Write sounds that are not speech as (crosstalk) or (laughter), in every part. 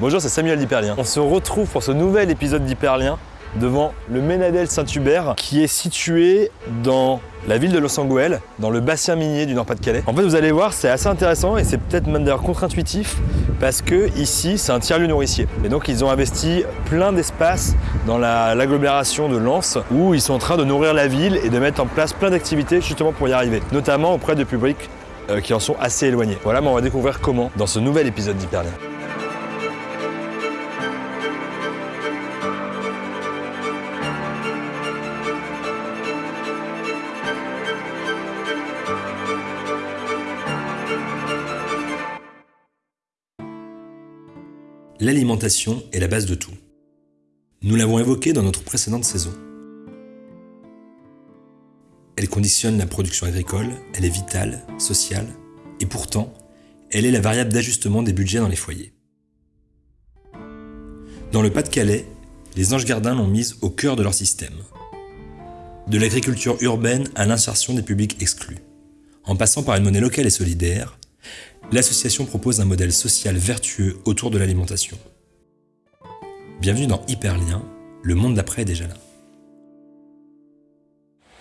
Bonjour, c'est Samuel d'Hyperlien. On se retrouve pour ce nouvel épisode d'Hyperlien devant le Ménadel Saint-Hubert qui est situé dans la ville de Los Angeles, dans le bassin minier du Nord-Pas-de-Calais. En fait, vous allez voir, c'est assez intéressant et c'est peut-être même d'ailleurs contre-intuitif parce que ici, c'est un tiers-lieu nourricier. Et donc, ils ont investi plein d'espaces dans la- l'agglomération de Lens où ils sont en train de nourrir la ville et de mettre en place plein d'activités justement pour y arriver, notamment auprès de publics euh, qui en sont assez éloignés. Voilà, mais on va découvrir comment dans ce nouvel épisode d'Hyperlien. L'alimentation est la base de tout. Nous l'avons évoqué dans notre précédente saison. Elle conditionne la production agricole, elle est vitale, sociale, et pourtant, elle est la variable d'ajustement des budgets dans les foyers. Dans le Pas-de-Calais, les Anges Gardins l'ont mise au cœur de leur système. De l'agriculture urbaine à l'insertion des publics exclus. En passant par une monnaie locale et solidaire, l'association propose un modèle social vertueux autour de l'alimentation. Bienvenue dans Hyperlien, le monde d'après est déjà là.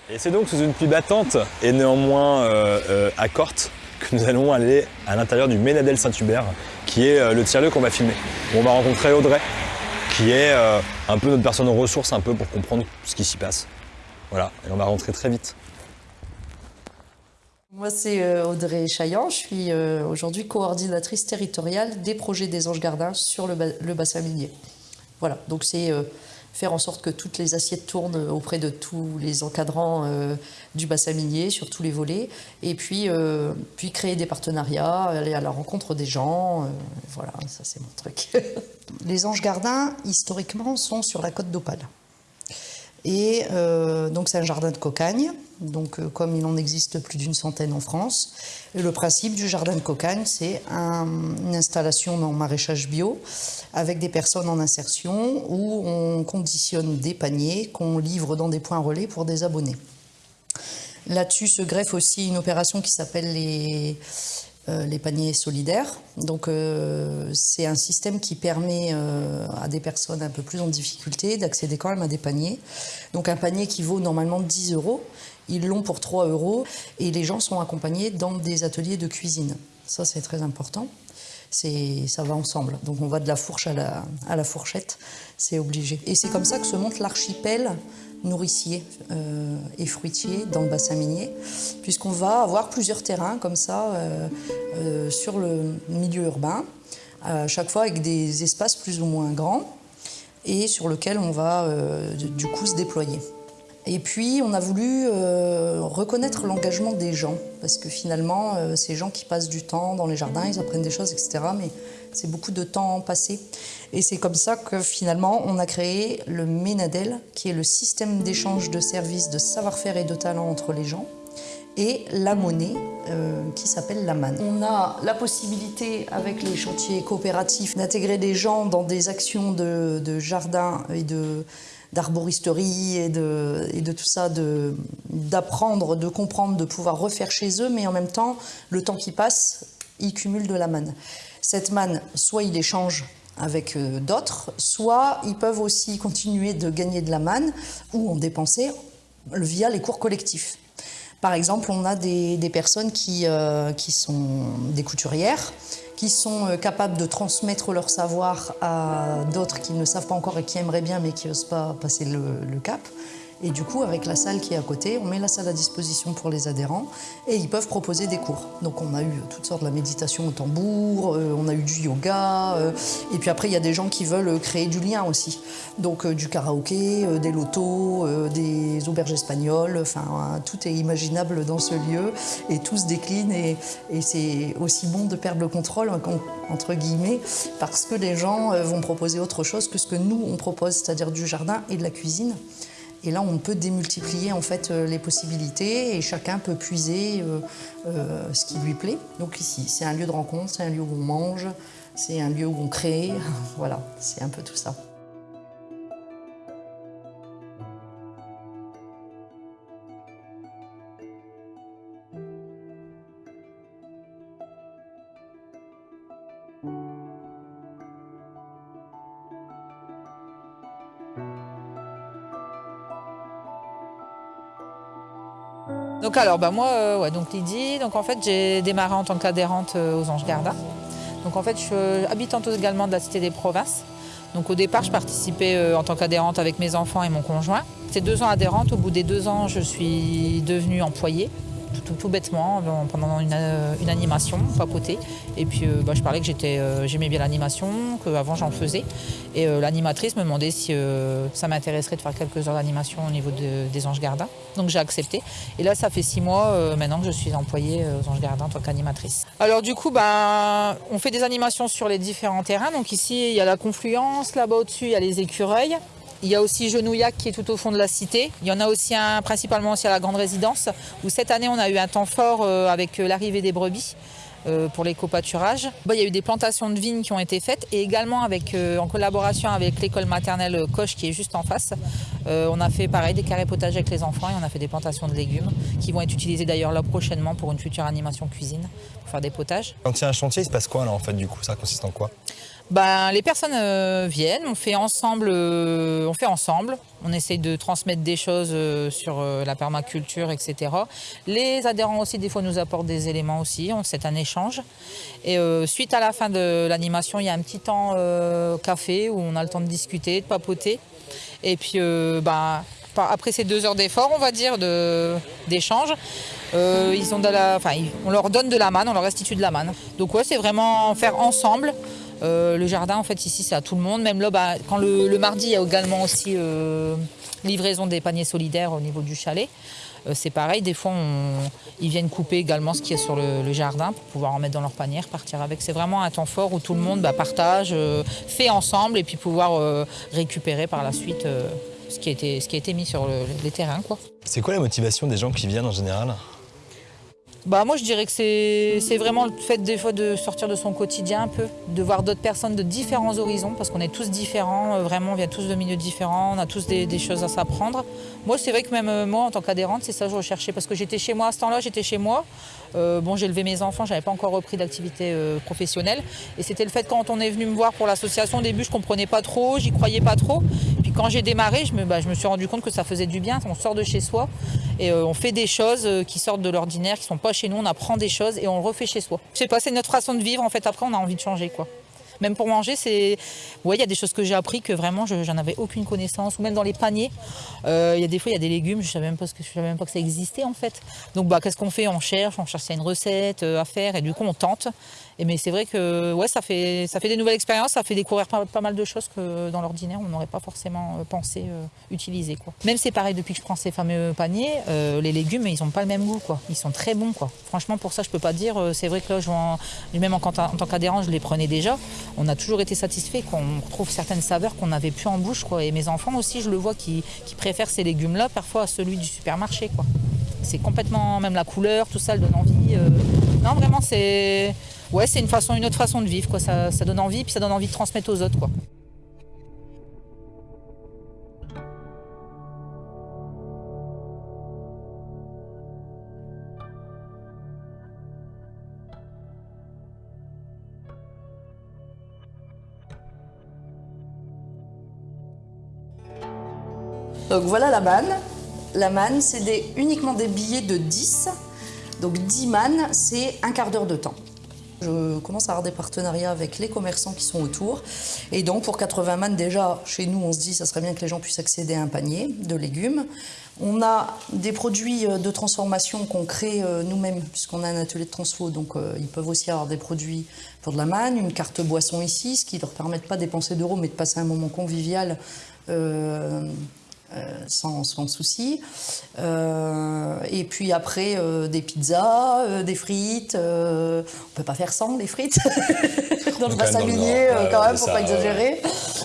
Et c'est donc sous une pluie battante et néanmoins euh, euh, accorte que nous allons aller à l'intérieur du Ménadel Saint-Hubert, qui est euh, le tiers-lieu qu'on va filmer. On va rencontrer Audrey, qui est euh, un peu notre personne ressource, un peu pour comprendre ce qui s'y passe. Voilà, et on va rentrer très vite. Moi, c'est euh, Audrey Chaillant. Je suis euh, aujourd'hui coordinatrice territoriale des projets des Anges Gardins sur le, ba- le bassin minier. Voilà, donc c'est euh, faire en sorte que toutes les assiettes tournent auprès de tous les encadrants du bassin minier sur tous les volets, et puis, créer des partenariats, aller à la rencontre des gens. voilà, ça c'est mon truc. (laughs) les Anges Gardins, historiquement, sont sur la côte d'Opale. Et euh, donc c'est un jardin de cocagne, donc euh, comme il en existe plus d'une centaine en France. Le principe du jardin de cocagne, c'est un- une installation en maraîchage bio avec des personnes en insertion où on conditionne des paniers qu'on livre dans des points relais pour des abonnés. Là-dessus se greffe aussi une opération qui s'appelle les, euh, les paniers solidaires. Donc c'est un système qui permet euh, des personnes un peu plus en difficulté d'accéder quand même à des paniers. Donc un panier qui vaut normalement 10 euros, ils l'ont pour 3 euros et les gens sont accompagnés dans des ateliers de cuisine. Ça c'est très important. Ça va ensemble. Donc on va de la fourche à la, à la fourchette, c'est obligé. Et c'est comme ça que se monte l'archipel nourricier euh, et fruitier dans le bassin minier, puisqu'on va avoir plusieurs terrains comme ça euh, euh, sur le milieu urbain, à chaque fois avec des espaces plus ou moins grands et sur lequel on va euh, du coup se déployer. Et puis, on a voulu euh, reconnaître l'engagement des gens, parce que finalement, euh, ces gens qui passent du temps dans les jardins, ils apprennent des choses, etc. Mais c'est beaucoup de temps passé. Et c'est comme ça que finalement, on a créé le Ménadel, qui est le système d'échange de services, de savoir-faire et de talent entre les gens, et la monnaie euh, qui s'appelle la manne. On a la possibilité, avec les chantiers coopératifs, d'intégrer des gens dans des actions de, de jardin et de d'arboristerie et de, de tout ça, de- d'apprendre, de comprendre, de pouvoir refaire chez eux, mais en même temps, le temps qui passe, ils cumulent de la manne. Cette manne, soit ils l'échangent avec euh, d'autres, soit ils peuvent aussi continuer de gagner de la manne ou en dépenser via les cours collectifs. Par exemple, on a des, personnes qui, euh, qui sont des couturières, qui sont euh, capables de transmettre leur savoir à d'autres qui ne savent pas encore et qui aimeraient bien mais qui n'osent pas passer le cap. Et du coup, avec la salle qui est à côté, on met la salle à disposition pour les adhérents et ils peuvent proposer des cours. Donc on a eu toutes sortes de la méditation au tambour, euh, on a eu du yoga, euh, et puis après il y a des gens qui veulent créer du lien aussi. Donc euh, du karaoké, des lotos, des auberges espagnoles, enfin euh, tout est imaginable dans ce lieu et tout se décline et, et c'est aussi bon de perdre le contrôle hein, en- entre guillemets parce que les gens vont proposer autre chose que ce que nous on propose, c'est-à-dire du jardin et de la cuisine. Et là, on peut démultiplier en fait euh, les possibilités et chacun peut puiser euh, euh, ce qui lui plaît. Donc ici, c'est un lieu de rencontre, c'est un lieu où on mange, c'est un lieu où on crée. (laughs) voilà, c'est un peu tout ça. Donc alors, bah moi, euh, ouais, donc Lydie, donc en fait j'ai démarré en tant qu'adhérente euh, aux Anges Garda. Donc en fait je suis habitante également de la Cité des Provinces. Donc au départ je participais euh, en tant qu'adhérente avec mes enfants et mon conjoint. C'est deux ans adhérente, au bout des deux ans je suis devenue employée tout, bêtement pendant une, euh, animation, papoter. Et puis euh, bah, je parlais que euh, j'aimais bien l'animation, qu'avant j'en faisais. Et l'animatrice me demandait si ça m'intéresserait de faire quelques heures d'animation au niveau des Anges Gardas. Donc j'ai accepté. Et là, ça fait six mois maintenant que je suis employée aux Anges Gardas en tant qu'animatrice. Alors du coup, ben, on fait des animations sur les différents terrains. Donc ici, il y a la confluence, là-bas au-dessus, il y a les écureuils. Il y a aussi Genouillac qui est tout au fond de la cité. Il y en a aussi un principalement aussi à la grande résidence où cette année on a eu un temps fort euh, avec euh, l'arrivée des brebis. Euh, pour l'éco-pâturage. il y a eu des plantations de vignes qui ont été faites et également avec, en collaboration avec l'école maternelle Coche qui est juste en face. on a fait pareil des carrés potagers avec les enfants et on a fait des plantations de légumes qui vont être utilisées d'ailleurs là prochainement pour une future animation cuisine pour faire des potages. Quand il y a un chantier, il se passe quoi là en fait du coup? Ça consiste en quoi? Ben, les personnes euh, viennent, on fait ensemble, euh, on fait ensemble, on essaye de transmettre des choses euh, sur la permaculture, etc. Les adhérents aussi, des fois, nous apportent des éléments aussi, c'est un échange. Et suite à la fin de l'animation, il y a un petit temps café où on a le temps de discuter, de papoter. Et puis, ben, après ces deux heures d'effort, on va dire, d'échange, ils ont de la, enfin, on leur donne de la manne, on leur restitue de la manne. Donc ouais, c'est vraiment faire ensemble. Euh, le jardin, en fait, ici, c'est à tout le monde. Même là, bah, quand le, mardi, il y a également aussi euh, livraison des paniers solidaires au niveau du chalet. Euh, c'est pareil, des fois, ils viennent couper également ce qui est sur le, jardin pour pouvoir en mettre dans leur panier, partir avec. C'est vraiment un temps fort où tout le monde bah, partage, fait ensemble et puis pouvoir récupérer par la suite ce, qui a été, ce qui a été mis sur les terrains. C'est quoi la motivation des gens qui viennent en général? Bah moi je dirais que c'est vraiment le fait des fois de sortir de son quotidien un peu, de voir d'autres personnes de différents horizons parce qu'on est tous différents, euh, vraiment on vient tous de milieux différents, on a tous des, choses à s'apprendre. Moi c'est vrai que même euh, moi en tant qu'adhérente c'est ça que je recherchais parce que j'étais chez moi à ce temps-là, j'étais chez moi. Euh, bon j'ai élevé mes enfants, j'avais pas encore repris d'activité professionnelle et c'était le fait quand on est venu me voir pour l'association au début je comprenais pas trop, j'y croyais pas trop. Puis quand j'ai démarré je me, bah, suis rendu compte que ça faisait du bien, on sort de chez soi et on fait des choses qui sortent de l'ordinaire, qui sont pas chez nous, on apprend des choses et on le refait chez soi. Je sais pas, c'est notre façon de vivre. En fait, après, on a envie de changer, quoi. Même pour manger, c'est. Il y a des choses que j'ai appris que vraiment, j'en avais aucune connaissance. Ou même dans les paniers, euh, il y a des fois, il y a des légumes, je savais même pas que je savais même pas que ça existait en fait. Donc, bah, qu'est-ce qu'on fait? On cherche, on cherche une recette euh, à faire, et du coup, on tente mais c'est vrai que ouais, ça, fait, ça fait des nouvelles expériences, ça fait découvrir pas, mal de choses que dans l'ordinaire, on n'aurait pas forcément euh, pensé euh, utiliser. Quoi. Même c'est pareil, depuis que je prends ces fameux paniers, euh, les légumes, ils n'ont pas le même goût. Quoi. Ils sont très bons. Quoi. Franchement, pour ça, je peux pas dire. c'est vrai que là, je même en, tant qu'adhérent, je les prenais déjà. On a toujours été satisfait qu'on retrouve certaines saveurs qu'on n'avait plus en bouche. Quoi. Et mes enfants aussi, je le vois, qui, préfèrent ces légumes-là parfois à celui du supermarché. Quoi. C'est complètement, même la couleur, tout ça, elle donne envie. Non, vraiment, c'est ouais, c'est une façon, une autre façon de vivre, quoi. Ça, ça, donne envie, puis ça donne envie de transmettre aux autres, quoi. Donc voilà la manne. La manne, c'est uniquement des billets de 10 donc 10 man, c'est un quart d'heure de temps. Je commence à avoir des partenariats avec les commerçants qui sont autour. Et donc pour 80 man, déjà, chez nous, on se dit ça serait bien que les gens puissent accéder à un panier de légumes. On a des produits euh, de transformation qu'on crée euh, nous-mêmes, puisqu'on a un atelier de transfo, donc euh, ils peuvent aussi avoir des produits pour de la manne, une carte boisson ici, ce qui leur permet pas de dépenser d'euros, mais de passer un moment convivial sans, sans, souci. Euh, et puis après, euh, des pizzas, des frites. on peut pas faire sans les frites (laughs) dans le bassin minier, quand même, faut pas exagérer.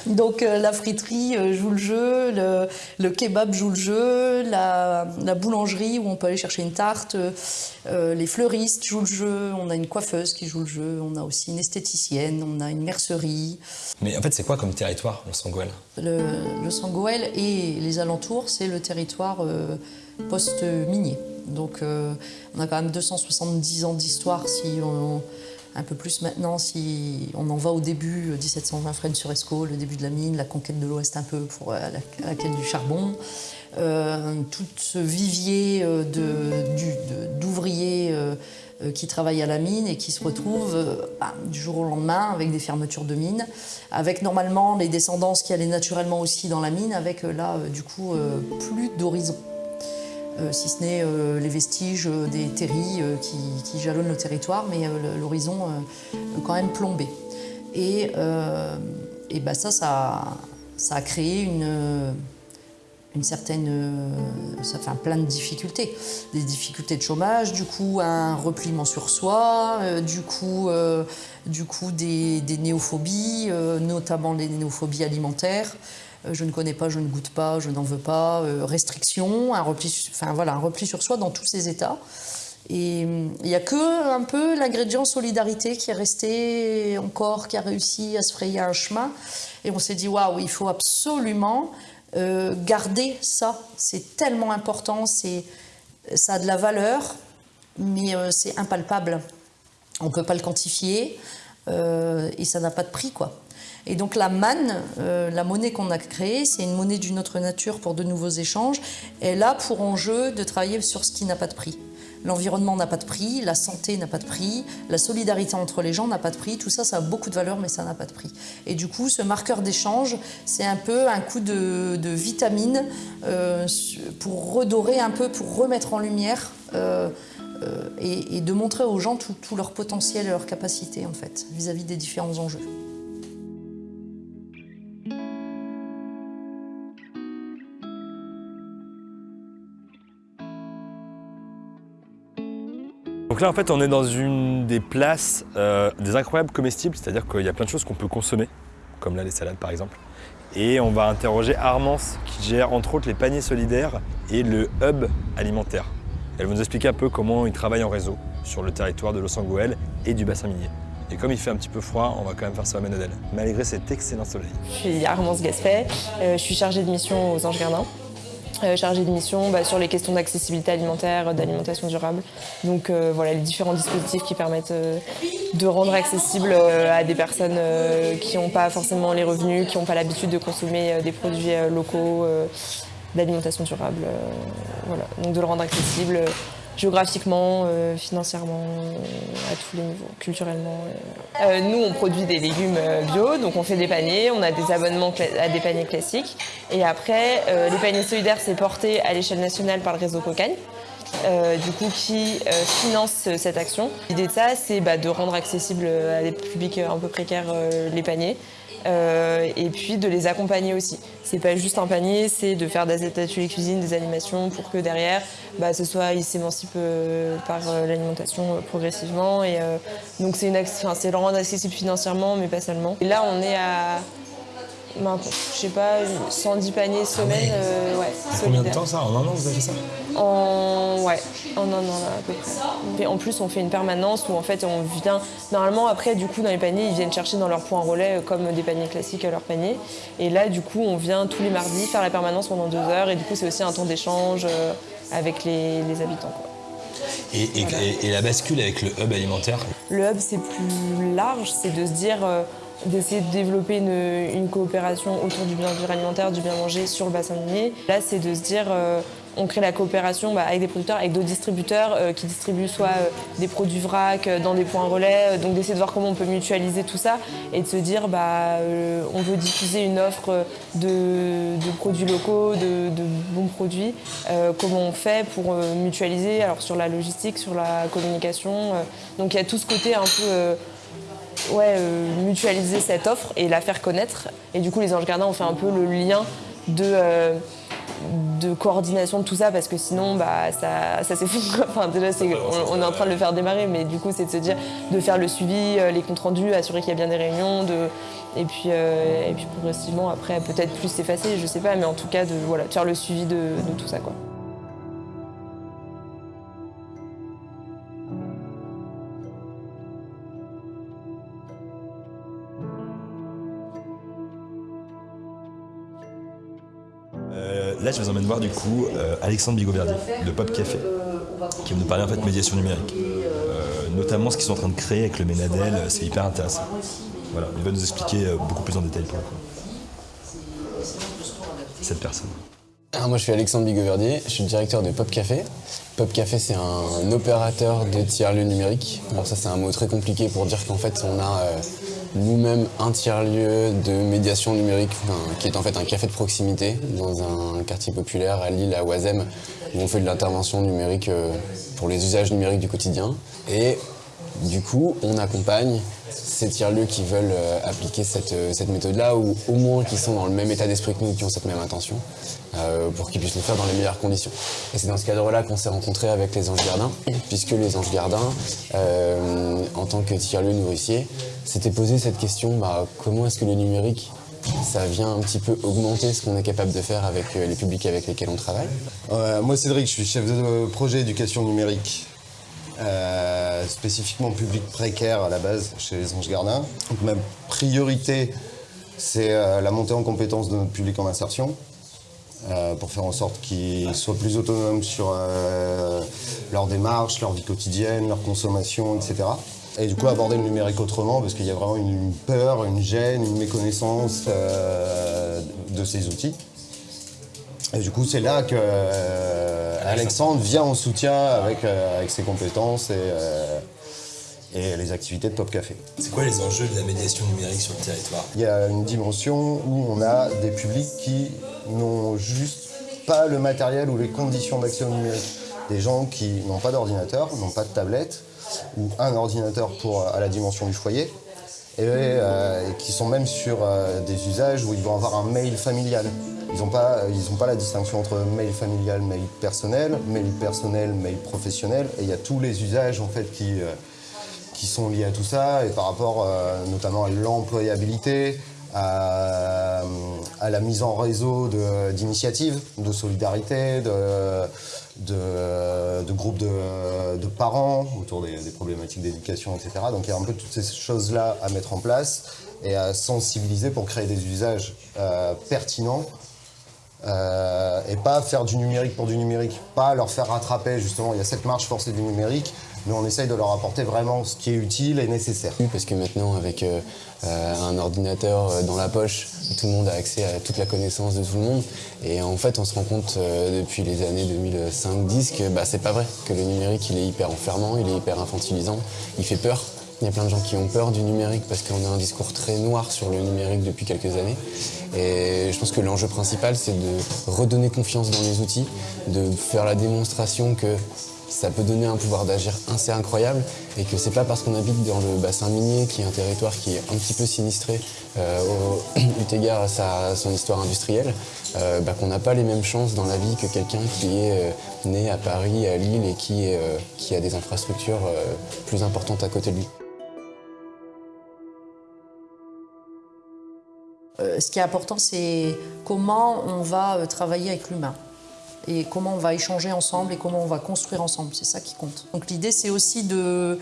Donc la friterie joue le jeu, le, le, kebab joue le jeu, la, la, boulangerie où on peut aller chercher une tarte, les fleuristes jouent le jeu, on a une coiffeuse qui joue le jeu, on a aussi une esthéticienne, on a une mercerie. Mais en fait, c'est quoi comme territoire, le Sangoël le, le Sangoël et les alentours, c'est le territoire euh, post-minier. Donc euh, on a quand même 270 ans d'histoire si un peu plus maintenant si on en va au début, 1720 Fresnes sur Escaut, le début de la mine, la conquête de l'Ouest un peu pour la, la quête du charbon. tout ce vivier d'ouvriers qui travaillent à la mine et qui se retrouvent bah, du jour au lendemain avec des fermetures de mines, avec normalement les descendances qui allaient naturellement aussi dans la mine, avec là du coup plus d'horizon. Euh, si ce n'est euh, les vestiges euh, des terris qui, jalonnent le territoire, mais l'horizon quand même plombé. Et, et bah ça, ça, a créé une, une certaine, ça fait plein de difficultés, des difficultés de chômage, du coup un repliement sur soi, du coup, du coup des, des néophobies, notamment les néophobies alimentaires, euh, je ne connais pas, je ne goûte pas, je n'en veux pas, euh, restriction, un repli, enfin, voilà, un repli sur soi dans tous ces états. Et il n'y a que un peu l'ingrédient solidarité qui est resté encore, qui a réussi à se frayer un chemin. Et on s'est dit, waouh, il faut absolument euh, garder ça. C'est tellement important, ça a de la valeur, mais c'est impalpable. On ne peut pas le quantifier et ça n'a pas de prix, quoi. Et donc la manne, euh, la monnaie qu'on a créée, c'est une monnaie d'une autre nature pour de nouveaux échanges. Elle a pour enjeu de travailler sur ce qui n'a pas de prix. L'environnement n'a pas de prix, la santé n'a pas de prix, la solidarité entre les gens n'a pas de prix. Tout ça, ça a beaucoup de valeur, mais ça n'a pas de prix. Et du coup, ce marqueur d'échange, c'est un peu un coup de, vitamine euh, pour redorer un peu, pour remettre en lumière euh, et, de montrer aux gens tout, tout leur potentiel et leur capacité, en fait, vis-à-vis des différents enjeux. En fait, on est dans une des places euh, des incroyables comestibles, c'est-à-dire qu'il y a plein de choses qu'on peut consommer, comme là les salades par exemple. Et on va interroger Armance, qui gère entre autres les paniers solidaires et le hub alimentaire. Elle va nous expliquer un peu comment ils travaillent en réseau sur le territoire de Los Angeles et du bassin minier. Et comme il fait un petit peu froid, on va quand même faire ça à Ménadel, malgré cet excellent soleil. Je suis Armance Gaspet, euh, je suis chargée de mission aux Anges Gardins. Euh, chargé de mission bah, sur les questions d'accessibilité alimentaire, d'alimentation durable. Donc euh, voilà les différents dispositifs qui permettent euh, de rendre accessible à des personnes qui n'ont pas forcément les revenus, qui n'ont pas l'habitude de consommer des produits locaux d'alimentation durable. voilà. Donc de le rendre accessible géographiquement, euh, financièrement, à tous les niveaux, culturellement. Euh, nous, on produit des légumes euh, bio, donc on fait des paniers, on a des abonnements à des paniers classiques. Et après, les paniers solidaires, c'est porté à l'échelle nationale par le réseau Cocagne. du coup, qui finance cette action. L'idée de ça, c'est bah, de rendre accessible à des publics un peu précaires les paniers, euh, et puis de les accompagner aussi. C'est pas juste un panier, c'est de faire des ateliers cuisine, des animations pour que derrière, bah, ce soit, ils s'émancipent euh, par euh, l'alimentation progressivement. Et donc c'est le rendre accessible financièrement, mais pas seulement. Et là, on est à ben, je sais pas, 110 paniers semaine. Euh, ouais, Combien de temps ça En un an vous avez fait ça En ouais, en un an là, à peu près. en plus on fait une permanence où en fait on vient. Normalement après du coup dans les paniers ils viennent chercher dans leur point relais euh, comme des paniers classiques à leur panier. Et là du coup on vient tous les mardis faire la permanence pendant deux heures et du coup c'est aussi un temps d'échange euh, avec les, habitants. Et, et, la bascule avec le hub alimentaire? Le hub c'est plus large, c'est de se dire d'essayer de développer une, coopération autour du bien vivre alimentaire, du bien manger sur le bassin minier. Là, c'est de se dire, euh, on crée la coopération bah, avec des producteurs, avec d'autres distributeurs euh, qui distribuent soit euh, des produits vrac dans des points relais, donc d'essayer de voir comment on peut mutualiser tout ça et de se dire, bah, on veut diffuser une offre de, produits locaux, de, de bons produits, comment on fait pour mutualiser, alors sur la logistique, sur la communication. donc il y a tout ce côté un peu ouais, euh, mutualiser cette offre et la faire connaître. Et du coup, les Anges Gardiens ont fait un peu le lien de, euh, de coordination de tout ça parce que sinon, bah, ça, ça s'effondre. Enfin, déjà, on, est en train de le faire démarrer, mais du coup, c'est de se dire de faire le suivi, euh, les comptes rendus, assurer qu'il y a bien des réunions, de, et, puis, et puis progressivement, après, peut-être plus s'effacer, je sais pas, mais en tout cas, de, voilà, faire le suivi de, de tout ça. Quoi. Je vous emmène voir du coup euh, Alexandre Bigoverdi de Pop Café, qui va nous parler en fait de médiation numérique. Euh, notamment ce qu'ils sont en train de créer avec le Ménadel, euh, c'est hyper intéressant. Voilà, il va nous expliquer beaucoup plus en détail pour le coup. Cette personne. Alors moi je suis Alexandre Bigoverdier, je suis le directeur de Pop Café. Pop Café c'est un opérateur de tiers-lieu numérique. Alors ça c'est un mot très compliqué pour dire qu'en fait on a nous-mêmes un tiers-lieu de médiation numérique qui est en fait un café de proximité dans un quartier populaire à Lille, à Oisem, où on fait de l'intervention numérique euh, pour les usages numériques du quotidien. Et du coup on accompagne ces tiers-lieux qui veulent euh, appliquer cette, euh, cette méthode-là ou au moins qui sont dans le même état d'esprit que nous, qui ont cette même intention, euh, pour qu'ils puissent le faire dans les meilleures conditions. Et c'est dans ce cadre-là qu'on s'est rencontrés avec les Anges Gardins, puisque les Anges Gardins, en tant que tiers-lieu nourricier, s'étaient posé cette question, bah, comment est-ce que le numérique ça vient un petit peu augmenter ce qu'on est capable de faire avec les publics avec lesquels on travaille? Moi, Cédric, je suis chef de projet éducation numérique, euh, spécifiquement public précaire à la base chez les Anges Gardins. Donc, ma priorité, c'est euh, la montée en compétence de notre public en insertion. euh, pour faire en sorte qu'ils soient plus autonomes sur leur démarche, leur vie quotidienne, leur consommation, etc. Et du coup, aborder le numérique autrement, parce qu'il y a vraiment une peur, une gêne, une méconnaissance de ces outils. Et du coup, c'est là que Alexandre vient en soutien avec, euh, avec ses compétences et, euh, et les activités de Top Café. C'est quoi les enjeux de la médiation numérique sur le territoire? Il y a une dimension où on a des publics qui n'ont juste pas le matériel ou les conditions d'accès au numérique. Des gens qui n'ont pas d'ordinateur, n'ont pas de tablette, ou un ordinateur pour, à la dimension du foyer, et, euh, et qui sont même sur euh, des usages où ils vont avoir un mail familial. Ils n'ont pas, pas la distinction entre mail familial, mail personnel, mail personnel, mail professionnel, et il y a tous les usages en fait qui, euh, qui sont liés à tout ça, et par rapport euh, notamment à l'employabilité, à, la mise en réseau d'initiatives, de, solidarité, de, de, groupes de, parents autour des, des problématiques d'éducation, etc. Donc il y a un peu toutes ces choses-là à mettre en place et à sensibiliser pour créer des usages euh, pertinents euh, et pas faire du numérique pour du numérique, pas leur faire rattraper justement, il y a cette marche forcée du numérique, mais on essaye de leur apporter vraiment ce qui est utile et nécessaire. Parce que maintenant, avec euh, euh, un ordinateur dans la poche, tout le monde a accès à toute la connaissance de tout le monde. Et en fait, on se rend compte depuis les années 2005-10 que bah, c'est pas vrai, que le numérique il est hyper enfermant, il est hyper infantilisant, il fait peur. Il y a plein de gens qui ont peur du numérique parce qu'on a un discours très noir sur le numérique depuis quelques années. Et je pense que l'enjeu principal, c'est de redonner confiance dans les outils, de faire la démonstration que ça peut donner un pouvoir d'agir assez incroyable et que c'est pas parce qu'on habite dans le bassin minier, qui est un territoire qui est un petit peu sinistré euh, au, (clears throat) eu égard à, sa- à son histoire industrielle, euh, bah, qu'on n'a pas les mêmes chances dans la vie que quelqu'un qui est euh, né à Paris, à Lille et qui, euh, qui a des infrastructures plus importantes à côté de lui. Euh, ce qui est important, c'est comment on va euh, travailler avec l'humain et comment on va échanger ensemble et comment on va construire ensemble. C'est ça qui compte. Donc l'idée, c'est aussi de,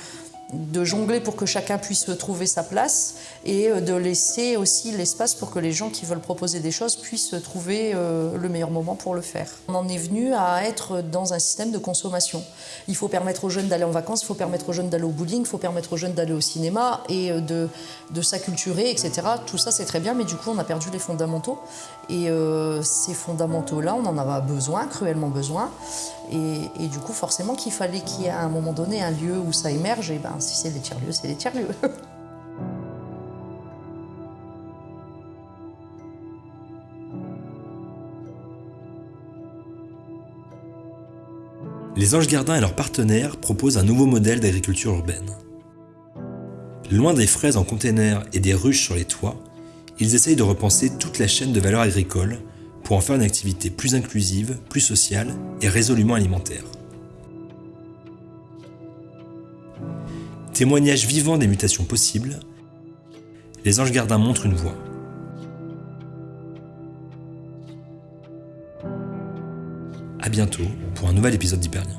de jongler pour que chacun puisse trouver sa place et euh, de laisser aussi l'espace pour que les gens qui veulent proposer des choses puissent trouver euh, le meilleur moment pour le faire. On en est venu à être dans un système de consommation. Il faut permettre aux jeunes d'aller en vacances, il faut permettre aux jeunes d'aller au bowling, il faut permettre aux jeunes d'aller au cinéma et euh, de, de s'acculturer, etc. Tout ça, c'est très bien, mais du coup, on a perdu les fondamentaux. Et ces fondamentaux-là, on en avait besoin, cruellement besoin. Et, et du coup, forcément qu'il fallait qu'il y ait à un moment donné un lieu où ça émerge. Et ben, si c'est les tiers-lieux, c'est les tiers-lieux. (laughs) Les Anges Gardins et leurs partenaires proposent un nouveau modèle d'agriculture urbaine. Loin des fraises en container et des ruches sur les toits, ils essayent de repenser toute la chaîne de valeur agricole pour en faire une activité plus inclusive, plus sociale et résolument alimentaire. Témoignage vivant des mutations possibles, les Anges Gardins montrent une voie. À bientôt pour un nouvel épisode d'Hyperlien.